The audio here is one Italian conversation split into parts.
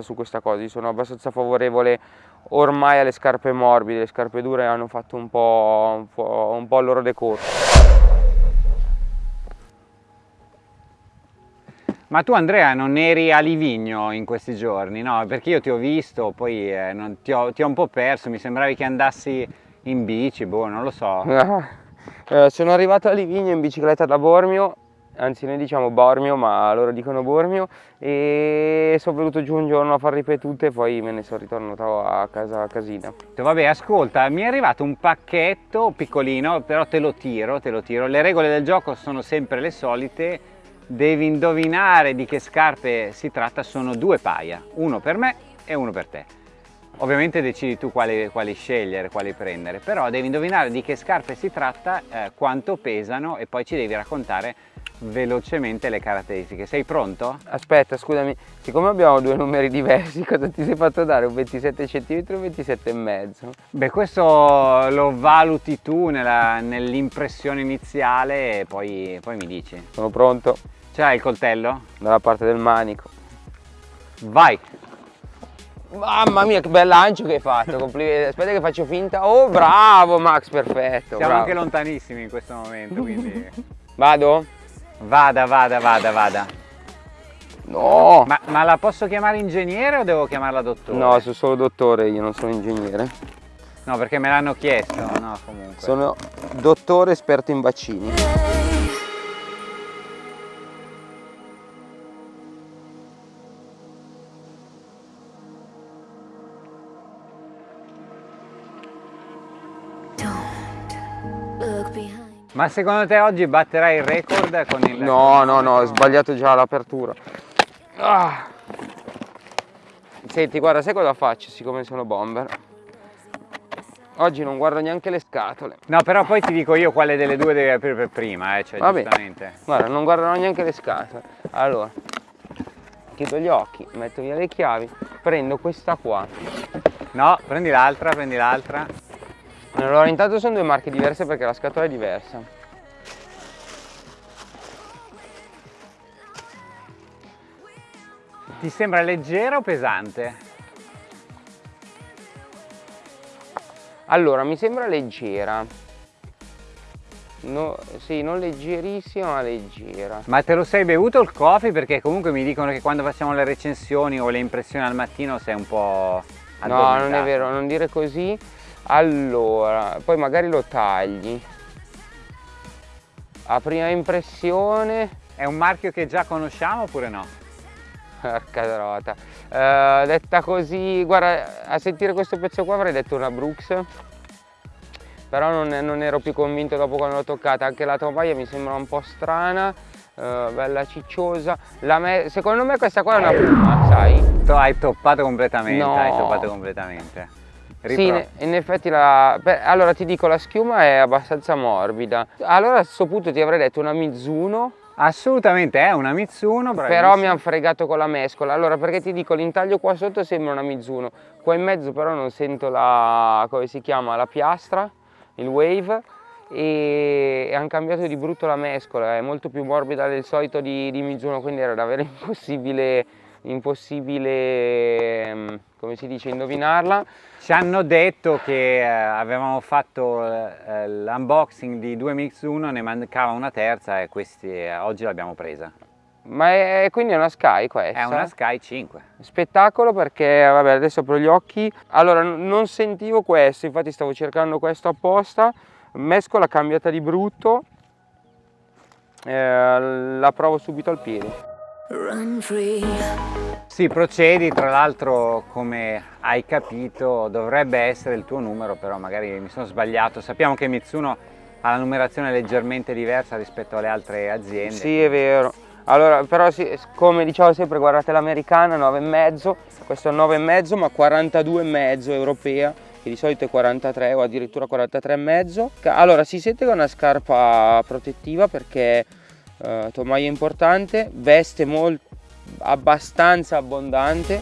su questa cosa, io sono abbastanza favorevole ormai alle scarpe morbide, le scarpe dure hanno fatto un po', un po', un po il loro decorso. Ma tu Andrea non eri a Livigno in questi giorni, no? Perché io ti ho visto, poi eh, non, ti, ho, ti, ho, un po' perso, mi sembravi che andassi in bici, boh, non lo so. eh, sono arrivato a Livigno in bicicletta da Bormio anzi noi diciamo Bormio ma loro dicono Bormio e sono venuto giù un giorno a far ripetute e poi me ne sono ritornato a casa a casina. Vabbè ascolta mi è arrivato un pacchetto piccolino però te lo tiro, te lo tiro, le regole del gioco sono sempre le solite devi indovinare di che scarpe si tratta, sono due paia, uno per me e uno per te. Ovviamente decidi tu quali, quali, scegliere, quali prendere, però devi indovinare di che scarpe si tratta, eh, quanto pesano e poi ci devi raccontare velocemente le caratteristiche. Sei pronto? Aspetta, scusami, siccome abbiamo due numeri diversi, cosa ti sei fatto dare? Un 27 cm o un 27,5? Beh, questo lo valuti tu nell'impressione iniziale e poi, poi mi dici. Sono pronto. Ce l'hai il coltello? Dalla parte del manico. Vai! Mamma mia che bel lancio che hai fatto, complimenti. Aspetta che faccio finta. Oh bravo Max, perfetto. Siamo bravo. anche lontanissimi in questo momento, quindi... Vado? Vada, vada, vada, vada. No! Ma, ma, la posso chiamare ingegnere o devo chiamarla dottore? No, sono solo dottore, io non sono ingegnere. No, perché me l'hanno chiesto, no, comunque. Sono dottore esperto in vaccini. Ma secondo te oggi batterai il record con il... No, no, no, ho sbagliato già l'apertura. Ah. Senti, guarda, sai cosa faccio siccome sono bomber? Oggi non guardo neanche le scatole. No, però poi ti dico io quale delle due devi aprire per prima, eh, cioè Vabbè. giustamente. Guarda, non guarderò neanche le scatole. Allora, chiudo gli occhi, metto via le chiavi, prendo questa qua. No, prendi l'altra, prendi l'altra. Allora intanto sono due marche diverse perché la scatola è diversa. Ti sembra leggera o pesante? Allora, mi sembra leggera. No, sì, non leggerissima ma leggera. Ma te lo sei bevuto il coffee? Perché comunque mi dicono che quando facciamo le recensioni o le impressioni al mattino sei un po' No, non è vero, non dire così allora poi magari lo tagli. A prima impressione è un marchio che già conosciamo oppure no? porca trota uh, detta così guarda a sentire questo pezzo qua avrei detto una Brooks. Però non, non ero più convinto dopo quando l'ho toccata. Anche la tovaia mi sembra un po' strana uh, bella cicciosa. Me secondo me questa qua è una Puma sai? Tu hai toppato completamente no. hai toppato completamente Ripro. Sì, in effetti la... Beh, allora ti dico la schiuma è abbastanza morbida. Allora a questo punto ti avrei detto una Mizuno. Assolutamente è una Mizuno, bravissimo. Però mi hanno fregato con la mescola. Allora perché ti dico l'intaglio qua sotto sembra una Mizuno. Qua in mezzo però non sento la... come si chiama? La piastra, il wave. E, e hanno cambiato di brutto la mescola, è molto più morbida del solito di, di Mizuno, quindi era davvero impossibile impossibile, come si dice, indovinarla. Ci hanno detto che eh, avevamo fatto eh, l'unboxing di due Mix 1, ne mancava una terza e questi eh, oggi l'abbiamo presa. Ma è, quindi è una Sky questa? È una Sky 5. Spettacolo perché, vabbè, adesso apro gli occhi. Allora, non sentivo questo, infatti stavo cercando questo apposta. Mescola cambiata di brutto. Eh, la provo subito al piede. Sì, procedi, tra l'altro come hai capito dovrebbe essere il tuo numero, però magari mi sono sbagliato. Sappiamo che Mitsuno ha la numerazione leggermente diversa rispetto alle altre aziende. Sì, è vero. Allora, però sì, come dicevo sempre, guardate l'americana 9,5, questo è 9,5 ma 42,5 europea, che di solito è 43 o addirittura 43,5. Allora, si sente che è una scarpa protettiva perché uh, tomaia importante, veste molto abbastanza abbondante.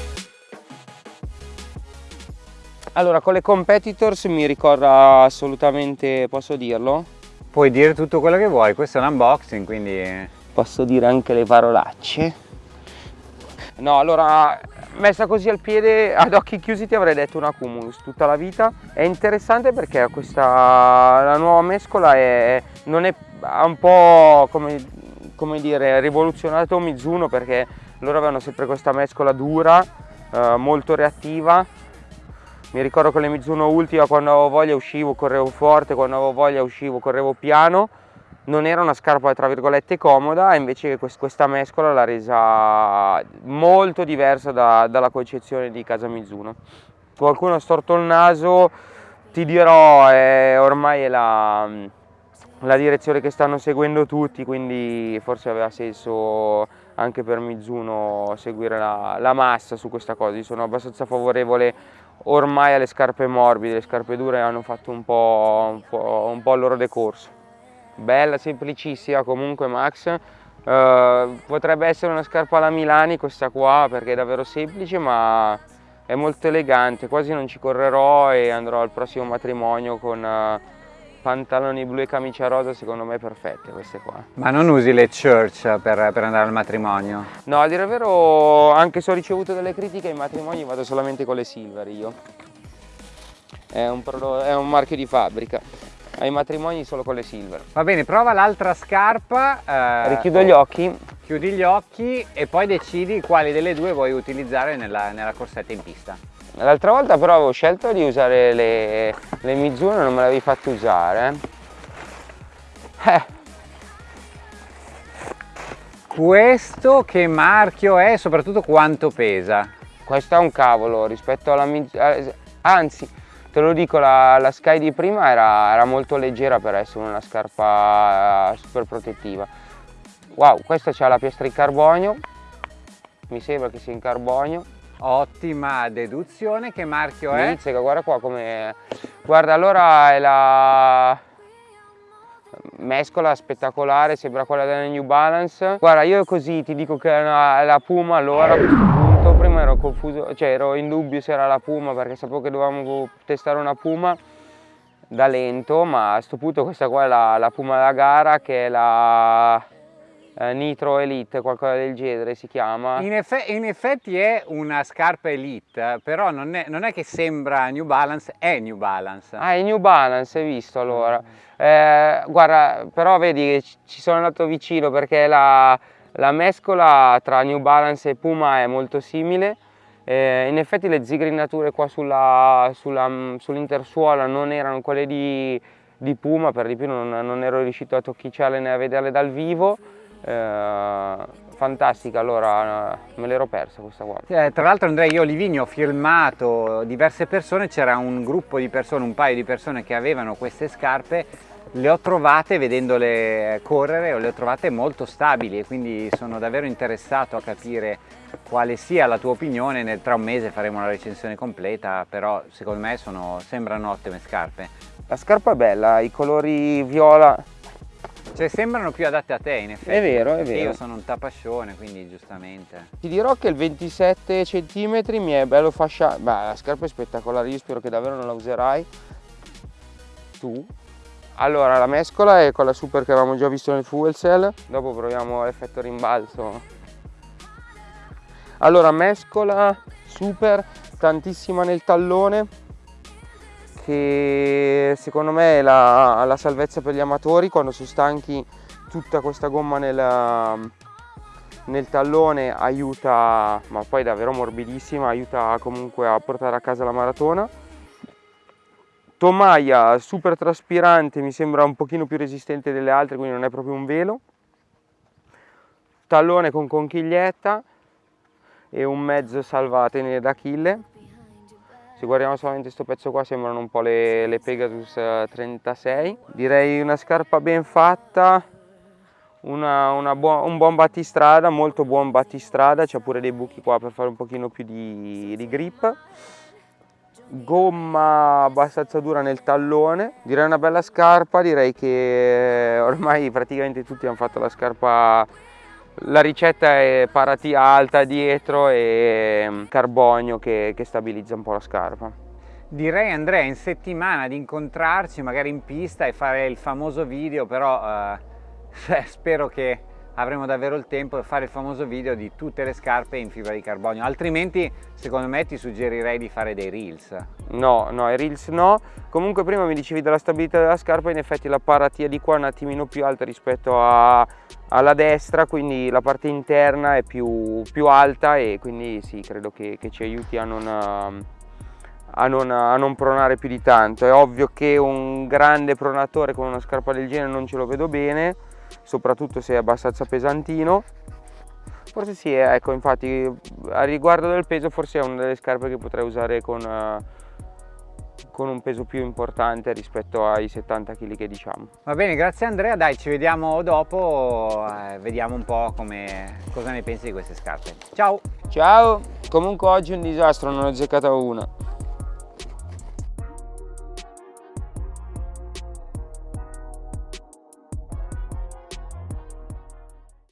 Allora con le competitors mi ricorda assolutamente, posso dirlo? Puoi dire tutto quello che vuoi, questo è un unboxing quindi... Posso dire anche le parolacce. No, allora, messa così al piede, ad occhi chiusi ti avrei detto una Cumulus tutta la vita. È interessante perché questa, la nuova mescola è, non è ha un po' come, come dire rivoluzionato Mizuno perché loro avevano sempre questa mescola dura, eh, molto reattiva. Mi ricordo con le Mizuno Ultima quando avevo voglia uscivo, correvo forte, quando avevo voglia uscivo, correvo piano non era una scarpa tra virgolette comoda invece questa mescola l'ha resa molto diversa da, dalla concezione di casa Mizuno qualcuno ha storto il naso ti dirò è, ormai è la, la direzione che stanno seguendo tutti quindi forse aveva senso anche per Mizuno seguire la, la massa su questa cosa. Io sono abbastanza favorevole ormai alle scarpe morbide le scarpe dure hanno fatto un po', un po', un po il loro decorso. Bella, semplicissima comunque Max. Uh, potrebbe essere una scarpa alla Milani questa qua perché è davvero semplice ma è molto elegante, quasi non ci correrò e andrò al prossimo matrimonio con uh, pantaloni blu e camicia rosa secondo me perfette queste qua. Ma non usi le church per, per andare al matrimonio? No, a dire il vero anche se ho ricevuto delle critiche ai matrimoni vado solamente con le silver io. È un, è un marchio di fabbrica ai matrimoni solo con le silver. Va bene, prova l'altra scarpa. Eh, Richiudo gli occhi. Chiudi gli occhi e poi decidi quali delle due vuoi utilizzare nella, nella corsetta in pista. L'altra volta però avevo scelto di usare le, le Mizuno e non me l'avevi fatto usare. Eh. Questo che marchio è e soprattutto quanto pesa? Questo è un cavolo rispetto alla Mizuno, eh, anzi Te lo dico, la, la Sky di prima era, era, molto leggera per essere una scarpa eh, super protettiva. Wow, questa c'ha la piastra in carbonio, mi sembra che sia in carbonio. Ottima deduzione, che marchio è? Mizzica, guarda qua come... Guarda, allora è la mescola spettacolare, sembra quella della New Balance. Guarda, io così ti dico che è, una, è la Puma allora a questo punto, prima ero confuso, cioè ero in dubbio se era la Puma perché sapevo che dovevamo testare una Puma da lento, ma a questo punto questa qua è la, la Puma da gara che è la eh, Nitro Elite, qualcosa del genere si chiama. In, eff in effetti è una scarpa Elite, però non è, non è, che sembra New Balance, è New Balance. Ah, è New Balance, hai visto allora. Eh, guarda, però vedi ci sono andato vicino perché la, la mescola tra New Balance e Puma è molto simile. Eh, in effetti le zigrinature qua sull'intersuola sull non erano quelle di, di, Puma, per di più non, non ero riuscito a tocchicciarle né a vederle dal vivo eh, fantastica, allora me l'ero persa questa qua. Eh, tra l'altro Andrea, io Livigni ho filmato diverse persone, c'era un gruppo di persone, un paio di persone che avevano queste scarpe, le ho trovate vedendole correre, le ho trovate molto stabili e quindi sono davvero interessato a capire quale sia la tua opinione, Nel, tra un mese faremo una recensione completa, però secondo me sono, sembrano ottime scarpe. La scarpa è bella, i colori viola cioè sembrano più adatte a te in effetti. È vero, è vero. Io sono un tapascione, quindi giustamente. Ti dirò che il 27 cm mi è bello fasciato. Beh, la scarpa è spettacolare, io spero che davvero non la userai. Tu. Allora, la mescola è quella super che avevamo già visto nel fuel cell. Dopo proviamo l'effetto rimbalzo. Allora, mescola super, tantissima nel tallone che secondo me è la, la salvezza per gli amatori quando sono stanchi tutta questa gomma nel, nel tallone aiuta, ma poi davvero morbidissima, aiuta comunque a portare a casa la maratona. Tomaia super traspirante, mi sembra un pochino più resistente delle altre, quindi non è proprio un velo. Tallone con conchiglietta e un mezzo salvatene d'Achille se guardiamo solamente questo pezzo qua sembrano un po' le, le Pegasus 36 eh, direi una scarpa ben fatta una, una bu un buon battistrada molto buon battistrada. C'è pure dei buchi qua per fare un pochino più di, di grip. Gomma abbastanza dura nel tallone. Direi una bella scarpa direi che ormai praticamente tutti hanno fatto la scarpa la ricetta è paratia alta dietro e mm, carbonio che, che stabilizza un po' la scarpa. Direi Andrea in settimana di incontrarci magari in pista e fare il famoso video però eh, spero che avremo davvero il tempo di fare il famoso video di tutte le scarpe in fibra di carbonio, altrimenti secondo me ti suggerirei di fare dei reels. No, no, i reels no. Comunque prima mi dicevi della stabilità della scarpa, in effetti la paratia di qua è un attimino più alta rispetto a, alla destra, quindi la parte interna è più, più alta e quindi sì, credo che, che ci aiuti a non, a, non, a non pronare più di tanto. È ovvio che un grande pronatore con una scarpa del genere non ce lo vedo bene, soprattutto se è abbastanza pesantino forse sì ecco infatti a riguardo del peso forse è una delle scarpe che potrei usare con, con un peso più importante rispetto ai 70 kg che diciamo. Va bene grazie Andrea. Dai ci vediamo dopo eh, vediamo un po' come, cosa ne pensi di queste scarpe. Ciao! Ciao! Comunque oggi è un disastro non ho azzeccata una